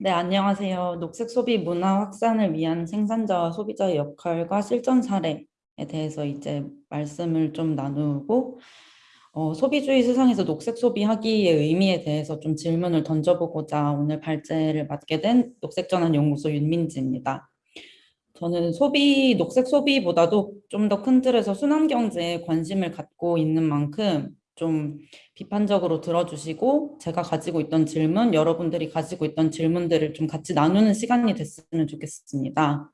네, 안녕하세요. 녹색 소비 문화 확산을 위한 생산자와 소비자의 역할과 실전 사례에 대해서 이제 말씀을 좀 나누고 어, 소비주의 세상에서 녹색 소비하기의 의미에 대해서 좀 질문을 던져보고자 오늘 발제를 맡게 된 녹색전환연구소 윤민지입니다. 저는 소비, 녹색 소비보다도 좀 더 큰 틀에서 순환경제에 관심을 갖고 있는 만큼 좀 비판적으로 들어주시고 제가 가지고 있던 질문, 여러분들이 가지고 있던 질문들을 좀 같이 나누는 시간이 됐으면 좋겠습니다.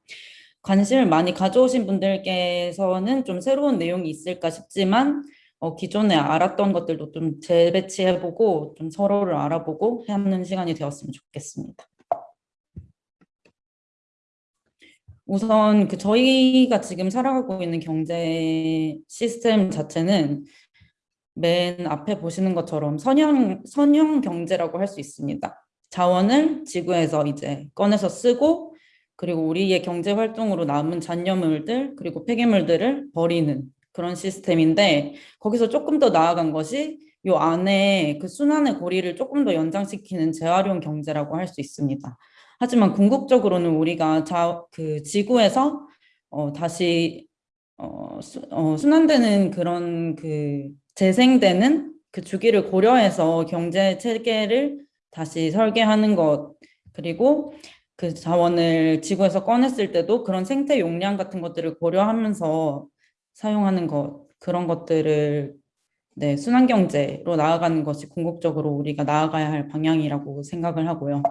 관심을 많이 가져오신 분들께서는 좀 새로운 내용이 있을까 싶지만 어, 기존에 알았던 것들도 좀 재배치해보고 좀 서로를 알아보고 하는 시간이 되었으면 좋겠습니다. 우선 그 저희가 지금 살아가고 있는 경제 시스템 자체는 맨 앞에 보시는 것처럼 선형, 선형 경제라고 할 수 있습니다. 자원을 지구에서 이제 꺼내서 쓰고 그리고 우리의 경제 활동으로 남은 잔여물들 그리고 폐기물들을 버리는 그런 시스템인데 거기서 조금 더 나아간 것이 요 안에 그 순환의 고리를 조금 더 연장시키는 재활용 경제라고 할 수 있습니다. 하지만 궁극적으로는 우리가 자, 그 지구에서 어, 다시 어, 수, 어, 순환되는 그런 그 재생되는 그 주기를 고려해서 경제 체계를 다시 설계하는 것 그리고 그 자원을 지구에서 꺼냈을 때도 그런 생태 용량 같은 것들을 고려하면서 사용하는 것 그런 것들을 네, 순환 경제로 나아가는 것이 궁극적으로 우리가 나아가야 할 방향이라고 생각을 하고요.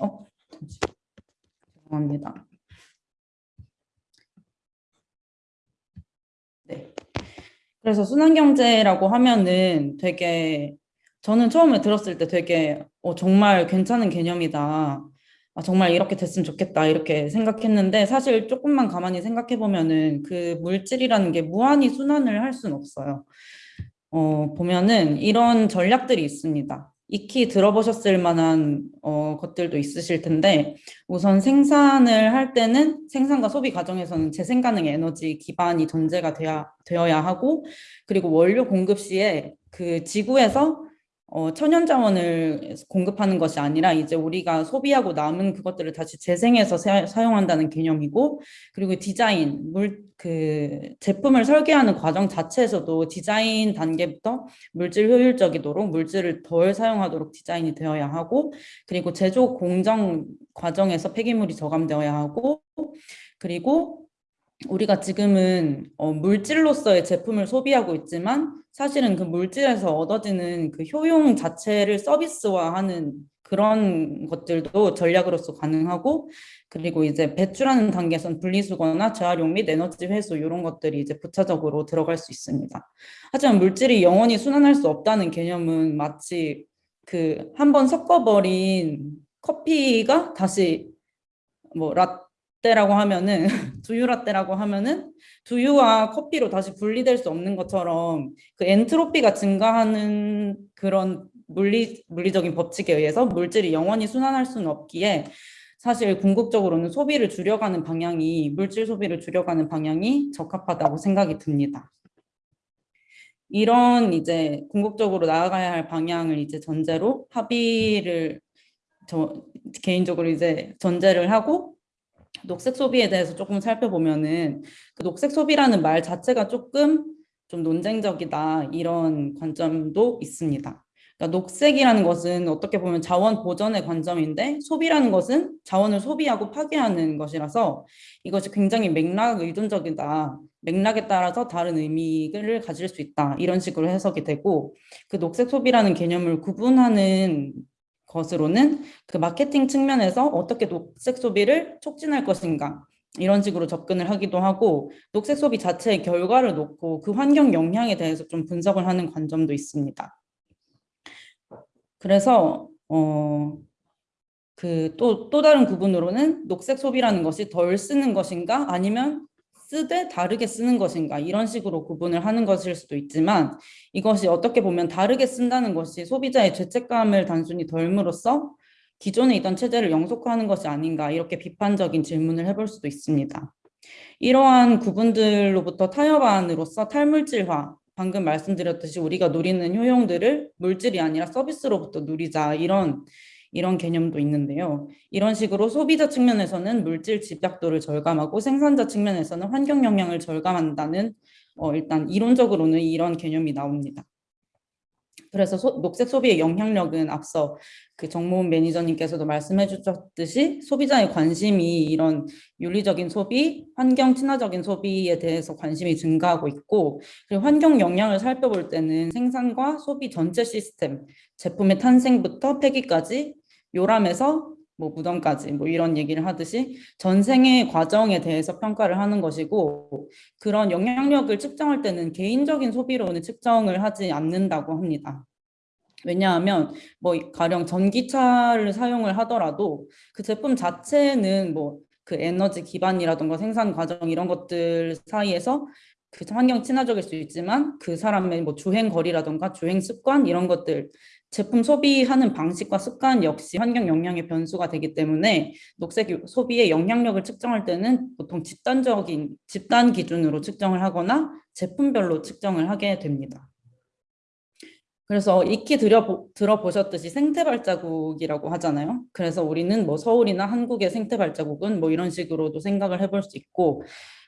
어, 죄송합니다. 네. 그래서 순환경제라고 하면은 되게 저는 처음에 들었을 때 되게 어, 정말 괜찮은 개념이다. 아, 정말 이렇게 됐으면 좋겠다. 이렇게 생각했는데 사실 조금만 가만히 생각해 보면은 그 물질이라는 게 무한히 순환을 할 수는 없어요. 어, 보면은 이런 전략들이 있습니다. 익히 들어보셨을 만한 어, 것들도 있으실 텐데 우선 생산을 할 때는 생산과 소비 과정에서는 재생 가능 에너지 기반이 전제가 되어야, 되어야 하고 그리고 원료 공급 시에 그 지구에서 어, 천연 자원을 공급하는 것이 아니라 이제 우리가 소비하고 남은 그것들을 다시 재생해서 사, 용한다는 개념이고 그리고 디자인 물 그 제품을 설계하는 과정 자체에서도 디자인 단계부터 물질 효율적이도록 물질을 덜 사용하도록 디자인이 되어야 하고 그리고 제조 공정 과정에서 폐기물이 저감되어야 하고 그리고 우리가 지금은 어, 물질로서의 제품을 소비하고 있지만 사실은 그 물질에서 얻어지는 그 효용 자체를 서비스화하는 그런 것들도 전략으로서 가능하고 그리고 이제 배출하는 단계에선 분리수거나 재활용 및 에너지 회수 이런 것들이 이제 부차적으로 들어갈 수 있습니다. 하지만 물질이 영원히 순환할 수 없다는 개념은 마치 그 한 번 섞어버린 커피가 다시 뭐 라, 라떼라고 하면은 두유 라떼라고 하면은 두유와 커피로 다시 분리될 수 없는 것처럼 그 엔트로피가 증가하는 그런 물리 물리적인 법칙에 의해서 물질이 영원히 순환할 수는 없기에 사실 궁극적으로는 소비를 줄여가는 방향이 물질 소비를 줄여가는 방향이 적합하다고 생각이 듭니다. 이런 이제 궁극적으로 나아가야 할 방향을 이제 전제로 합의를 저 개인적으로 이제 전제를 하고 녹색 소비에 대해서 조금 살펴보면은 그 녹색 소비라는 말 자체가 조금 좀 논쟁적이다 이런 관점도 있습니다. 그러니까 녹색이라는 것은 어떻게 보면 자원 보전의 관점인데 소비라는 것은 자원을 소비하고 파괴하는 것이라서 이것이 굉장히 맥락 의존적이다. 맥락에 따라서 다른 의미를 가질 수 있다. 이런 식으로 해석이 되고 그 녹색 소비라는 개념을 구분하는 것으로는 그 마케팅 측면에서 어떻게 녹색 소비를 촉진할 것인가 이런 식으로 접근을 하기도 하고 녹색 소비 자체의 결과를 놓고 그 환경 영향에 대해서 좀 분석을 하는 관점도 있습니다. 그래서 어, 그 또 또 다른 구분으로는 녹색 소비라는 것이 덜 쓰는 것인가 아니면 쓰되 다르게 쓰는 것인가 이런 식으로 구분을 하는 것일 수도 있지만 이것이 어떻게 보면 다르게 쓴다는 것이 소비자의 죄책감을 단순히 덜므로써 기존에 있던 체제를 영속화하는 것이 아닌가 이렇게 비판적인 질문을 해볼 수도 있습니다. 이러한 구분들로부터 타협안으로서 탈물질화 방금 말씀드렸듯이 우리가 누리는 효용들을 물질이 아니라 서비스로부터 누리자 이런 이런 개념도 있는데요. 이런 식으로 소비자 측면에서는 물질 집약도를 절감하고 생산자 측면에서는 환경 영향을 절감한다는 어, 일단 이론적으로는 이런 개념이 나옵니다. 그래서 소, 녹색 소비의 영향력은 앞서 그 정모은 매니저님께서도 말씀해 주셨듯이 소비자의 관심이 이런 윤리적인 소비, 환경 친화적인 소비에 대해서 관심이 증가하고 있고 그리고 환경 영향을 살펴볼 때는 생산과 소비 전체 시스템, 제품의 탄생부터 폐기까지 요람에서 뭐 무덤까지 뭐 이런 얘기를 하듯이 전생의 과정에 대해서 평가를 하는 것이고 그런 영향력을 측정할 때는 개인적인 소비로는 측정을 하지 않는다고 합니다. 왜냐하면 뭐 가령 전기차를 사용을 하더라도 그 제품 자체는 뭐 그 에너지 기반이라던가 생산 과정 이런 것들 사이에서 그 환경 친화적일 수 있지만 그 사람의 뭐 주행 거리라던가 주행 습관 이런 것들 제품 소비하는 방식과 습관 역시 환경 영향의 변수가 되기 때문에 녹색 소비의 영향력을 측정할 때는 보통 집단적인 집단 기준으로 측정을 하거나 제품별로 측정을 하게 됩니다. 그래서 익히 들어보셨듯이 생태 발자국이라고 하잖아요. 그래서 우리는 뭐 서울이나 한국의 생태 발자국은 뭐 이런 식으로도 생각을 해볼 수 있고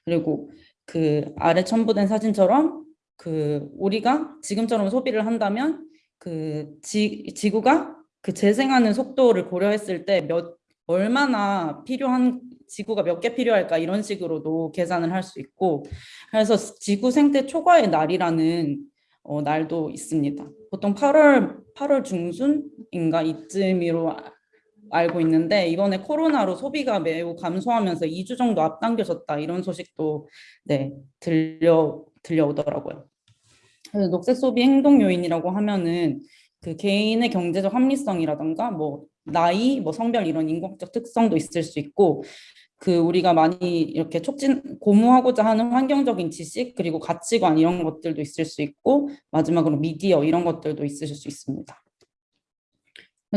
그리고 그 아래 첨부된 사진처럼 그 우리가 지금처럼 소비를 한다면 그 지, 지구가 그 재생하는 속도를 고려했을 때 몇 얼마나 필요한 지구가 몇 개 필요할까 이런 식으로도 계산을 할 수 있고 그래서 지구 생태 초과의 날이라는 어, 날도 있습니다. 보통 8월 8월 중순인가 이쯤으로 알고 있는데 이번에 코로나로 소비가 매우 감소하면서 2주 정도 앞당겨졌다 이런 소식도 네 들려 들려오더라고요. 그래서 녹색 소비 행동 요인이라고 하면은 그 개인의 경제적 합리성이라던가 뭐 나이, 뭐 성별 이런 인공적 특성도 있을 수 있고 그 우리가 많이 이렇게 촉진 고무하고자 하는 환경적인 지식 그리고 가치관 이런 것들도 있을 수 있고 마지막으로 미디어 이런 것들도 있으실 수 있습니다.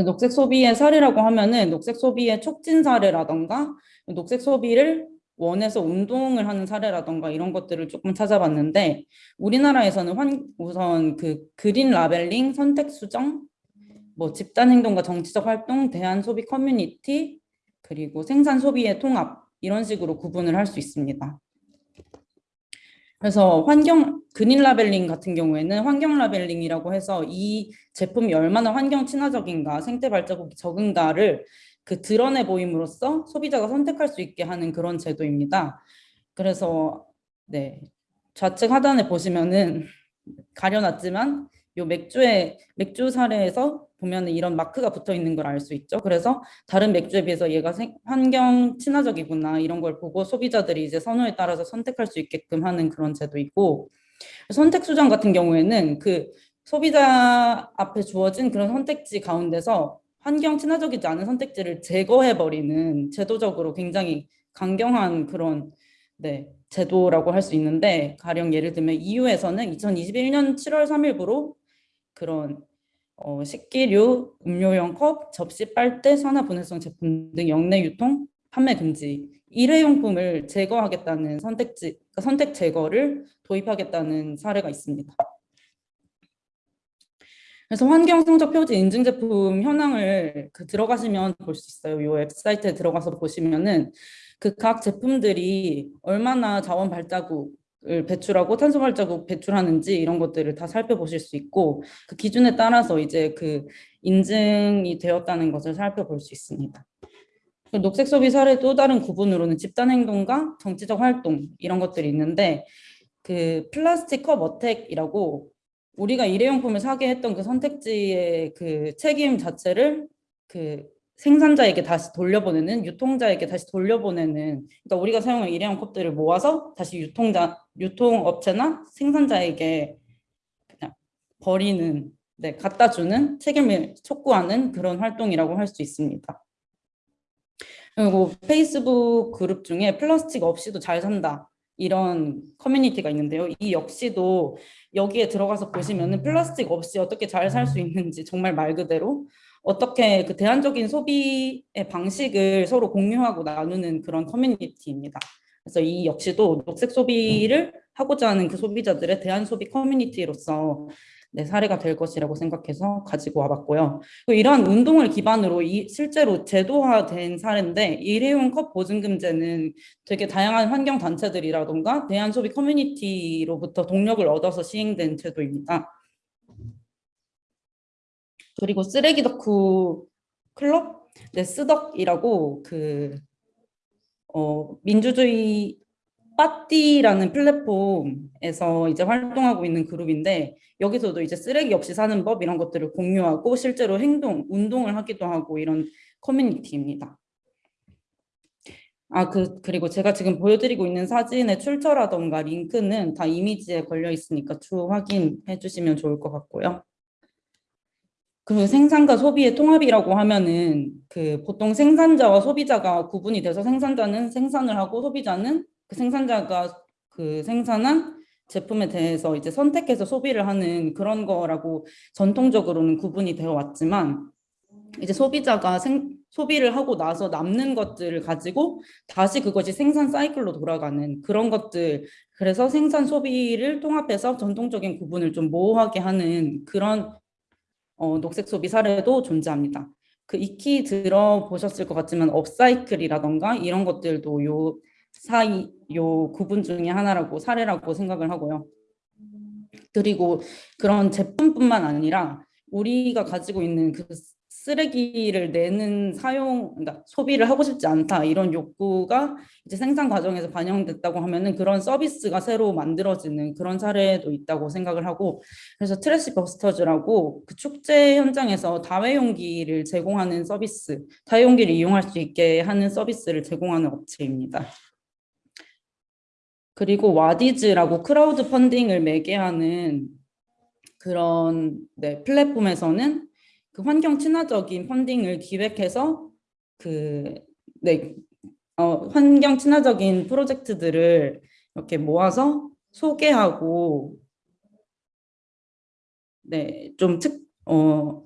녹색 소비의 사례라고 하면은 녹색 소비의 촉진 사례라던가 녹색 소비를 위해서 운동을 하는 사례라던가 이런 것들을 조금 찾아봤는데 우리나라에서는 환, 우선 그 green labeling, 선택 수정, 뭐 집단 행동과 정치적 활동, 대안 소비 커뮤니티, 그리고 생산 소비의 통합 이런 식으로 구분을 할 수 있습니다. 그래서 환경 green labeling 같은 경우에는 환경 labeling이라고 해서 이 제품이 얼마나 환경 친화적인가 생태 발자국이 적은가를 그 드러내 보임으로써 소비자가 선택할 수 있게 하는 그런 제도입니다. 그래서 네 좌측 하단에 보시면은 가려놨지만 요 맥주의 맥주 사례에서 보면은 이런 마크가 붙어 있는 걸 알 수 있죠. 그래서 다른 맥주에 비해서 얘가 생, 환경 친화적이구나 이런 걸 보고 소비자들이 이제 선호에 따라서 선택할 수 있게끔 하는 그런 제도이고 선택 수정 같은 경우에는 그 소비자 앞에 주어진 그런 선택지 가운데서 환경 친화적이지 않은 선택지를 제거해버리는 제도적으로 굉장히 강경한 그런 네, 제도라고 할 수 있는데 가령 예를 들면 EU에서는 2021년 7월 3일부로 그런 어, 식기류, 음료용 컵, 접시, 빨대, 산화 분해성 제품 등 영내 유통, 판매 금지, 일회용품을 제거하겠다는 선택지, 그러니까 선택 제거를 도입하겠다는 사례가 있습니다. 그래서 환경 성적 표지 인증 제품 현황을 그 들어가시면 볼 수 있어요. 이 웹사이트에 들어가서 보시면은 그 각 제품들이 얼마나 자원 발자국을 배출하고 탄소 발자국 배출하는지 이런 것들을 다 살펴보실 수 있고 그 기준에 따라서 이제 그 인증이 되었다는 것을 살펴볼 수 있습니다. 그 녹색 소비 사례 또 다른 구분으로는 집단 행동과 정치적 활동 이런 것들이 있는데 그 플라스틱 컵 어택이라고 우리가 일회용품을 사게 했던 그 선택지의 그 책임 자체를 그 생산자에게 다시 돌려보내는 유통자에게 다시 돌려보내는 그러니까 우리가 사용한 일회용 컵들을 모아서 다시 유통자 유통업체나 생산자에게 그냥 버리는 네 갖다 주는 책임을 촉구하는 그런 활동이라고 할 수 있습니다. 그리고 페이스북 그룹 중에 플라스틱 없이도 잘 산다 이런 커뮤니티가 있는데요. 이 역시도 여기에 들어가서 보시면은 플라스틱 없이 어떻게 잘 살 수 있는지 정말 말 그대로 어떻게 그 대안적인 소비의 방식을 서로 공유하고 나누는 그런 커뮤니티입니다. 그래서 이 역시도 녹색 소비를 하고자 하는 그 소비자들의 대안 소비 커뮤니티로서 네, 사례가 될 것이라고 생각해서 가지고 와봤고요. 또 이러한 운동을 기반으로 이 실제로 제도화된 사례인데 일회용 컵 보증금제는 되게 다양한 환경 단체들이라던가 대한 소비 커뮤니티로부터 동력을 얻어서 시행된 제도입니다. 그리고 쓰레기 덕후 클럽 네, 쓰덕이라고 그 어, 민주주의 빠띠라는 플랫폼에서 이제 활동하고 있는 그룹인데 여기서도 이제 쓰레기 없이 사는 법 이런 것들을 공유하고 실제로 행동, 운동을 하기도 하고 이런 커뮤니티입니다. 아, 그, 그리고 제가 지금 보여드리고 있는 사진의 출처라던가 링크는 다 이미지에 걸려 있으니까 추후 확인해 주시면 좋을 것 같고요. 그 생산과 소비의 통합이라고 하면은 그 보통 생산자와 소비자가 구분이 돼서 생산자는 생산을 하고 소비자는 그 생산자가 그 생산한 제품에 대해서 이제 선택해서 소비를 하는 그런 거라고 전통적으로는 구분이 되어 왔지만 이제 소비자가 생, 소비를 하고 나서 남는 것들을 가지고 다시 그것이 생산 사이클로 돌아가는 그런 것들 그래서 생산 소비를 통합해서 전통적인 구분을 좀 모호하게 하는 그런 어, 녹색 소비 사례도 존재합니다. 그 익히 들어보셨을 것 같지만 업사이클이라던가 이런 것들도 요 사이 요 구분 중에 하나라고 사례라고 생각을 하고요. 그리고 그런 제품뿐만 아니라 우리가 가지고 있는 그 쓰레기를 내는 사용, 그러니까 소비를 하고 싶지 않다 이런 욕구가 이제 생산 과정에서 반영됐다고 하면은 그런 서비스가 새로 만들어지는 그런 사례도 있다고 생각을 하고 그래서 트래시 버스터즈라고 그 축제 현장에서 다회용기를 제공하는 서비스, 다회용기를 이용할 수 있게 하는 서비스를 제공하는 업체입니다. 그리고 와디즈라고 크라우드 펀딩을 매개하는 그런 네, 플랫폼에서는 그 환경 친화적인 펀딩을 기획해서 그 네, 어, 환경 친화적인 프로젝트들을 이렇게 모아서 소개하고 네, 좀 특, 어,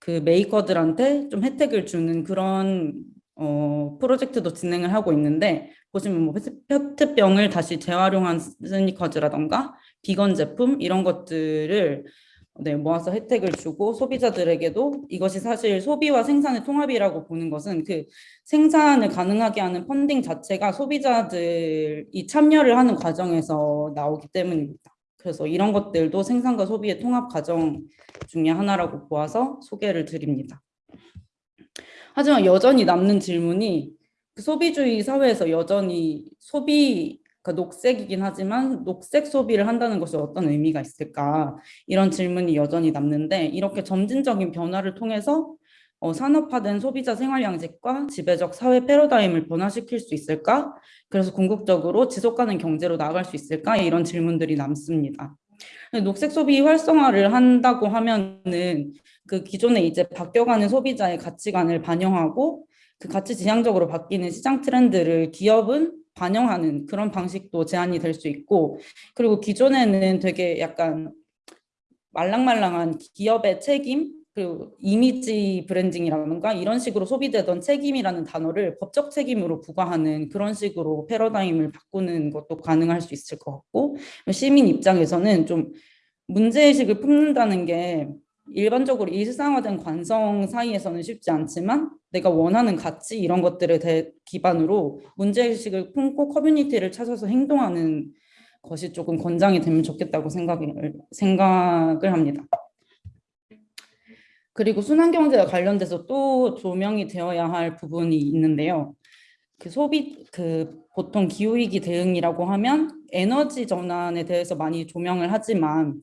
그 메이커들한테 좀 혜택을 주는 그런 어, 프로젝트도 진행을 하고 있는데 보시면 뭐 페트병을 다시 재활용한 스니커즈라던가 비건 제품 이런 것들을 네, 모아서 혜택을 주고 소비자들에게도 이것이 사실 소비와 생산의 통합이라고 보는 것은 그 생산을 가능하게 하는 펀딩 자체가 소비자들이 참여를 하는 과정에서 나오기 때문입니다. 그래서 이런 것들도 생산과 소비의 통합 과정 중에 하나라고 보아서 소개를 드립니다. 하지만 여전히 남는 질문이 그 소비주의 사회에서 여전히 소비 그러니까 녹색이긴 하지만 녹색 소비를 한다는 것이 어떤 의미가 있을까 이런 질문이 여전히 남는데 이렇게 점진적인 변화를 통해서 어, 산업화된 소비자 생활 양식과 지배적 사회 패러다임을 변화시킬 수 있을까? 그래서 궁극적으로 지속 가능 경제로 나아갈 수 있을까? 이런 질문들이 남습니다. 녹색 소비 활성화를 한다고 하면은 그 기존에 이제 바뀌어가는 소비자의 가치관을 반영하고 그 가치 지향적으로 바뀌는 시장 트렌드를 기업은 반영하는 그런 방식도 제한이 될 수 있고 그리고 기존에는 되게 약간 말랑말랑한 기업의 책임 그리고 이미지 브랜딩이라든가 이런 식으로 소비되던 책임이라는 단어를 법적 책임으로 부과하는 그런 식으로 패러다임을 바꾸는 것도 가능할 수 있을 것 같고 시민 입장에서는 좀 문제의식을 품는다는 게 일반적으로 일상화된 관성 사이에서는 쉽지 않지만 내가 원하는 가치 이런 것들을 대, 기반으로 문제의식을 품고 커뮤니티를 찾아서 행동하는 것이 조금 권장이 되면 좋겠다고 생각을, 생각을 합니다. 그리고 순환경제와 관련돼서 또 조명이 되어야 할 부분이 있는데요. 그 소비, 그 보통 기후위기 대응이라고 하면 에너지 전환에 대해서 많이 조명을 하지만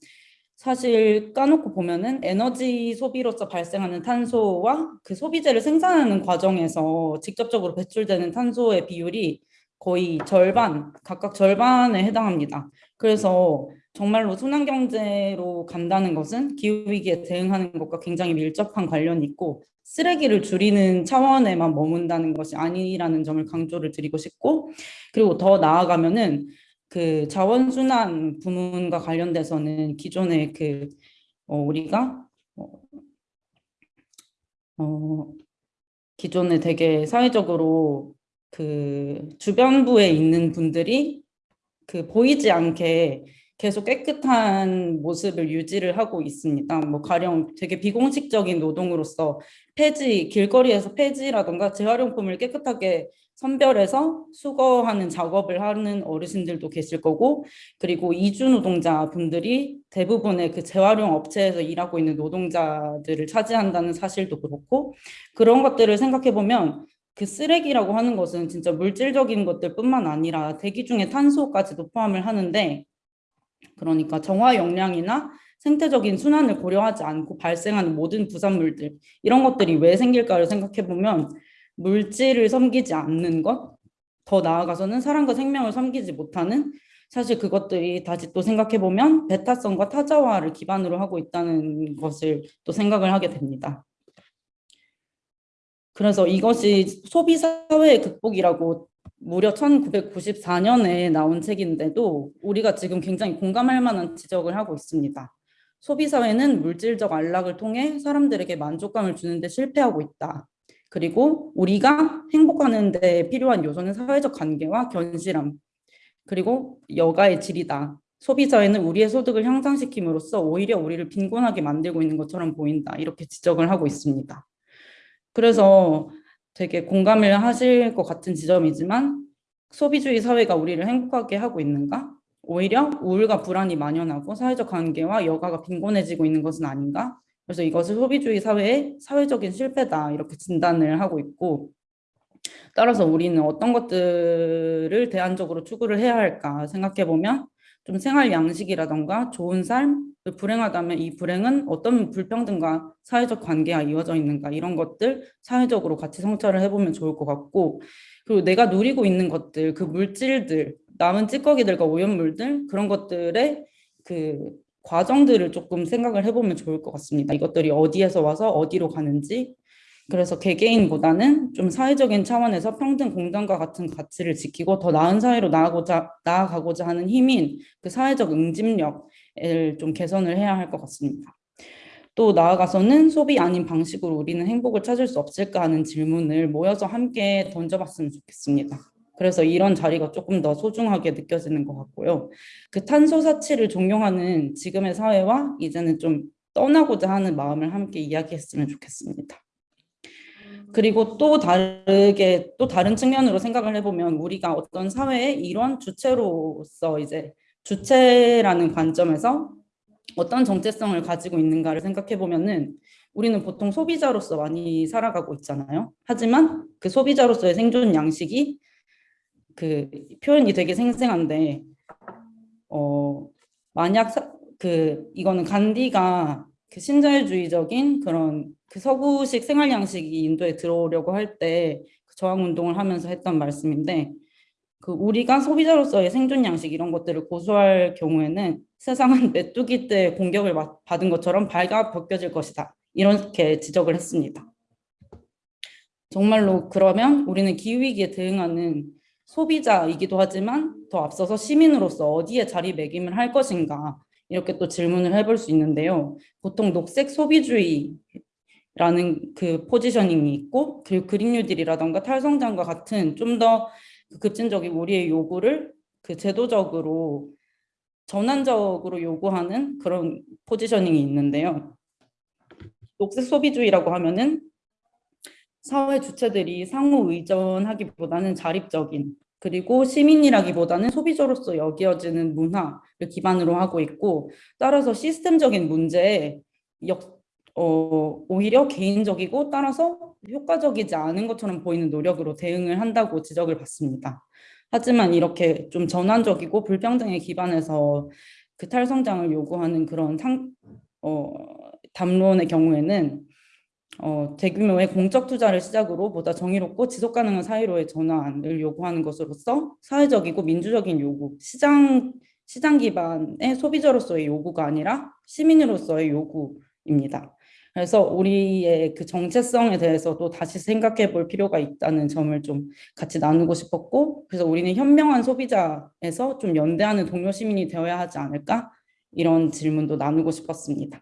사실 까놓고 보면은 에너지 소비로서 발생하는 탄소와 그 소비재를 생산하는 과정에서 직접적으로 배출되는 탄소의 비율이 거의 절반, 각각 절반에 해당합니다. 그래서 정말로 순환경제로 간다는 것은 기후위기에 대응하는 것과 굉장히 밀접한 관련이 있고 쓰레기를 줄이는 차원에만 머문다는 것이 아니라는 점을 강조를 드리고 싶고 그리고 더 나아가면은 그 자원순환 부문과 관련돼서는 기존에 그 어, 우리가 어, 어, 기존에 되게 사회적으로 그 주변부에 있는 분들이 그 보이지 않게 계속 깨끗한 모습을 유지를 하고 있습니다. 뭐 가령 되게 비공식적인 노동으로서 폐지, 길거리에서 폐지라던가 재활용품을 깨끗하게 선별해서 수거하는 작업을 하는 어르신들도 계실 거고 그리고 이주 노동자 분들이 대부분의 그 재활용 업체에서 일하고 있는 노동자들을 차지한다는 사실도 그렇고 그런 것들을 생각해 보면 그 쓰레기라고 하는 것은 진짜 물질적인 것들뿐만 아니라 대기 중에 탄소까지도 포함을 하는데 그러니까 정화 역량이나 생태적인 순환을 고려하지 않고 발생하는 모든 부산물들 이런 것들이 왜 생길까를 생각해 보면 물질을 섬기지 않는 것, 더 나아가서는 사람과 생명을 섬기지 못하는 사실 그것들이 다시 또 생각해 보면 배타성과 타자화를 기반으로 하고 있다는 것을 또 생각을 하게 됩니다. 그래서 이것이 소비사회의 극복이라고 무려 1994년에 나온 책인데도 우리가 지금 굉장히 공감할 만한 지적을 하고 있습니다. 소비사회는 물질적 안락을 통해 사람들에게 만족감을 주는 데 실패하고 있다. 그리고 우리가 행복하는 데 필요한 요소는 사회적 관계와 견실함, 그리고 여가의 질이다. 소비자에는 우리의 소득을 향상시킴으로써 오히려 우리를 빈곤하게 만들고 있는 것처럼 보인다. 이렇게 지적을 하고 있습니다. 그래서 되게 공감을 하실 것 같은 지점이지만 소비주의 사회가 우리를 행복하게 하고 있는가? 오히려 우울과 불안이 만연하고 사회적 관계와 여가가 빈곤해지고 있는 것은 아닌가? 그래서 이것을 소비주의 사회의 사회적인 실패다 이렇게 진단을 하고 있고 따라서 우리는 어떤 것들을 대안적으로 추구를 해야 할까 생각해 보면 좀 생활 양식이라던가 좋은 삶, 불행하다면 이 불행은 어떤 불평등과 사회적 관계가 이어져 있는가 이런 것들 사회적으로 같이 성찰을 해보면 좋을 것 같고 그리고 내가 누리고 있는 것들 그 물질들 남은 찌꺼기들과 오염물들 그런 것들의 그 과정들을 조금 생각을 해보면 좋을 것 같습니다. 이것들이 어디에서 와서 어디로 가는지 그래서 개개인보다는 좀 사회적인 차원에서 평등 공정과 같은 가치를 지키고 더 나은 사회로 나아가고자, 나아가고자 하는 힘인 그 사회적 응집력을 좀 개선을 해야 할 것 같습니다. 또 나아가서는 소비 아닌 방식으로 우리는 행복을 찾을 수 없을까 하는 질문을 모여서 함께 던져봤으면 좋겠습니다. 그래서 이런 자리가 조금 더 소중하게 느껴지는 것 같고요. 그 탄소 사치를 종용하는 지금의 사회와 이제는 좀 떠나고자 하는 마음을 함께 이야기했으면 좋겠습니다. 그리고 또 다르게 또 다른 측면으로 생각을 해보면 우리가 어떤 사회의 이런 주체로서 이제 주체라는 관점에서 어떤 정체성을 가지고 있는가를 생각해 보면은 우리는 보통 소비자로서 많이 살아가고 있잖아요. 하지만 그 소비자로서의 생존 양식이 그 표현이 되게 생생한데 어 만약 사, 그 이거는 간디가 그 신자유주의적인 그런 그 서구식 생활 양식이 인도에 들어오려고 할때 그 저항 운동을 하면서 했던 말씀인데 그 우리가 소비자로서의 생존 양식 이런 것들을 고수할 경우에는 세상은 메뚜기 때 공격을 받은 것처럼 발가 벗겨질 것이다 이렇게 지적을 했습니다. 정말로 그러면 우리는 기후위기에 대응하는 소비자이기도 하지만 더 앞서서 시민으로서 어디에 자리매김을 할 것인가 이렇게 또 질문을 해볼 수 있는데요. 보통 녹색 소비주의라는 그 포지셔닝이 있고 그리고 그린 뉴딜이라던가 탈성장과 같은 좀더 급진적인 우리의 요구를 그 제도적으로 전환적으로 요구하는 그런 포지셔닝이 있는데요. 녹색 소비주의라고 하면은 사회 주체들이 상호 의존하기보다는 자립적인 그리고 시민이라기보다는 소비자로서 여겨지는 문화를 기반으로 하고 있고 따라서 시스템적인 문제에 역, 어, 오히려 개인적이고 따라서 효과적이지 않은 것처럼 보이는 노력으로 대응을 한다고 지적을 받습니다. 하지만 이렇게 좀 전환적이고 불평등에 기반해서 그 탈성장을 요구하는 그런 상, 어, 담론의 경우에는 어, 대규모의 공적 투자를 시작으로 보다 정의롭고 지속 가능한 사회로의 전환을 요구하는 것으로서 사회적이고 민주적인 요구, 시장 시장 기반의 소비자로서의 요구가 아니라 시민으로서의 요구입니다. 그래서 우리의 그 정체성에 대해서도 다시 생각해 볼 필요가 있다는 점을 좀 같이 나누고 싶었고 그래서 우리는 현명한 소비자에서 좀 연대하는 동료 시민이 되어야 하지 않을까 이런 질문도 나누고 싶었습니다.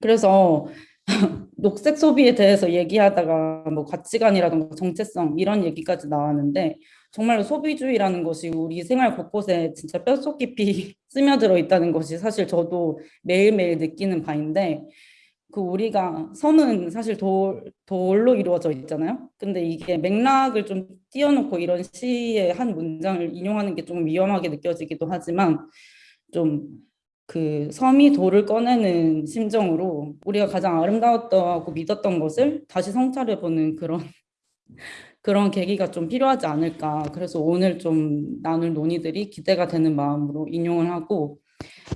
그래서 녹색 소비에 대해서 얘기하다가 뭐 가치관이라든가 정체성 이런 얘기까지 나왔는데 정말로 소비주의라는 것이 우리 생활 곳곳에 진짜 뼛속 깊이 스며들어 있다는 것이 사실 저도 매일매일 느끼는 바인데 그 우리가 섬은 사실 돌, 돌로 이루어져 있잖아요. 근데 이게 맥락을 좀 띄워놓고 이런 시의 한 문장을 인용하는 게 좀 위험하게 느껴지기도 하지만 좀 그 섬이 돌을 꺼내는 심정으로 우리가 가장 아름다웠다고 믿었던 것을 다시 성찰해보는 그런 그런 계기가 좀 필요하지 않을까. 그래서 오늘 좀 나눌 논의들이 기대가 되는 마음으로 인용을 하고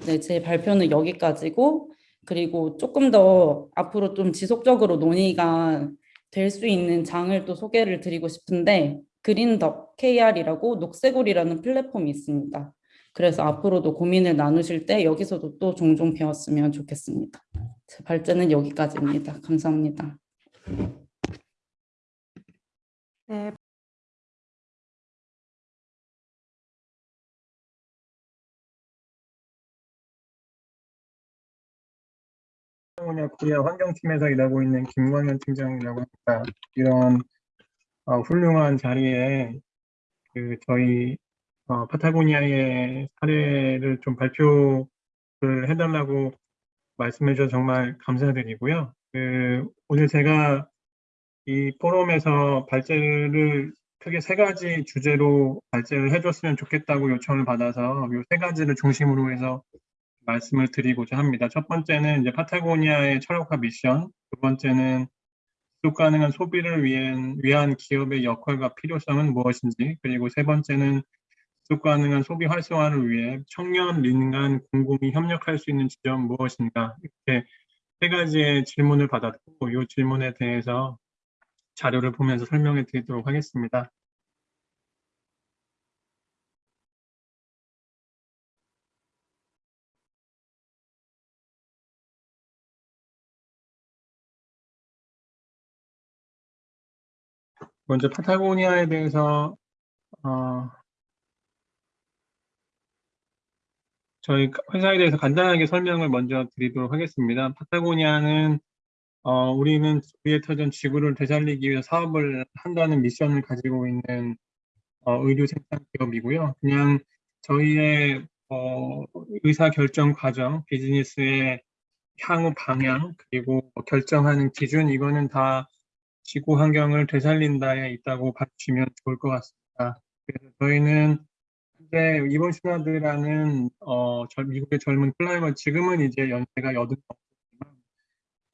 네, 제 발표는 여기까지고 그리고 조금 더 앞으로 좀 지속적으로 논의가 될 수 있는 장을 또 소개를 드리고 싶은데 그린덕 KR이라고 녹색울이라는 플랫폼이 있습니다. 그래서 앞으로도 고민을 나누실 때 여기서도 또 종종 배웠으면 좋겠습니다. 제 발제는 여기까지입니다. 감사합니다. 네. 코리아 환경팀에서 일하고 있는 김광현 팀장이라고 합니다. 이런 어, 훌륭한 자리에 그 저희 어, 파타고니아의 사례를 좀 발표를 해달라고 말씀해 주셔서 정말 감사드리고요. 그 오늘 제가 이 포럼에서 발제를 크게 세 가지 주제로 발제를 해줬으면 좋겠다고 요청을 받아서 이 세 가지를 중심으로 해서 말씀을 드리고자 합니다. 첫 번째는 이제 파타고니아의 철학화 미션, 두 번째는 지속 가능한 소비를 위한, 위한 기업의 역할과 필요성은 무엇인지, 그리고 세 번째는 지속 가능한 소비 활성화를 위해 청년, 민간, 공공이 협력할 수 있는 지점 무엇인가 이렇게 세 가지의 질문을 받았고 이 질문에 대해서 자료를 보면서 설명해 드리도록 하겠습니다. 먼저 파타고니아에 대해서 어, 저희 회사에 대해서 간단하게 설명을 먼저 드리도록 하겠습니다. 파타고니아는 어, 우리는 우리의 터전 지구를 되살리기 위해 사업을 한다는 미션을 가지고 있는 어, 의류 생산 기업이고요. 그냥 저희의 어, 의사 결정 과정, 비즈니스의 향후 방향, 그리고 결정하는 기준 이거는 다 지구 환경을 되살린다에 있다고 봐주시면 좋을 것 같습니다. 그래서 저희는 현재 이번 신화드라는 어, 미국의 젊은 클라이머 지금은 이제 연세가 여든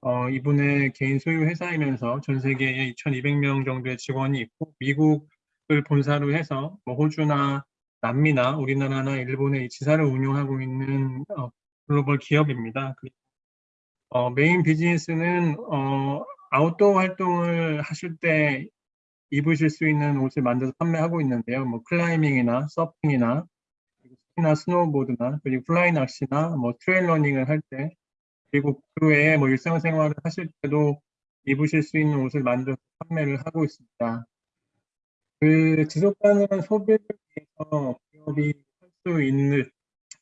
어, 이분의 개인 소유 회사이면서 전 세계에 2,200명 정도의 직원이 있고 미국을 본사로 해서 뭐 호주나 남미나 우리나라나 일본의 지사를 운영하고 있는 어, 글로벌 기업입니다. 어, 메인 비즈니스는 어, 아웃도어 활동을 하실 때 입으실 수 있는 옷을 만들어서 판매하고 있는데요. 뭐 클라이밍이나 서핑이나 스키나 스노우보드나 그리고 플라이 낚시나 뭐 trail running을 할 때 그리고 그 외에 뭐 일상생활을 하실 때도 입으실 수 있는 옷을 만들어서 판매를 하고 있습니다. 그 지속 가능한 소비를 위해서 기업이 할 수 있는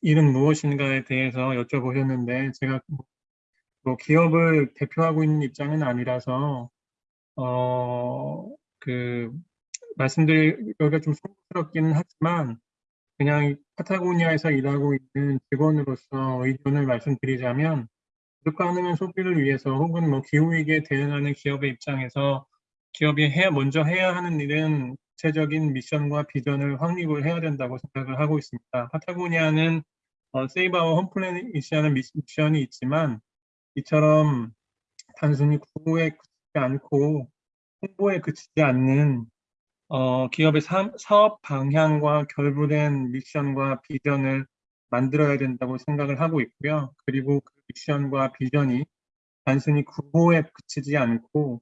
일은 무엇인가에 대해서 여쭤보셨는데 제가 뭐 기업을 대표하고 있는 입장은 아니라서 어 그 말씀드리기가 좀 송구스럽기는 하지만 그냥 파타고니아에서 일하고 있는 직원으로서 의견을 말씀드리자면 지속 가능한 소비를 위해서 혹은 뭐 기후위기에 대응하는 기업의 입장에서 기업이 해야 먼저 해야 하는 일은 구체적인 미션과 비전을 확립을 해야 된다고 생각을 하고 있습니다. 파타고니아는 어, 세이브 아워 홈플래닛이라는 미션이 있지만 이처럼 단순히 구호에 그치지 않고 홍보에 그치지 않는 어, 기업의 사, 사업 방향과 결부된 미션과 비전을 만들어야 된다고 생각을 하고 있고요. 그리고 그 미션과 비전이 단순히 구호에 그치지 않고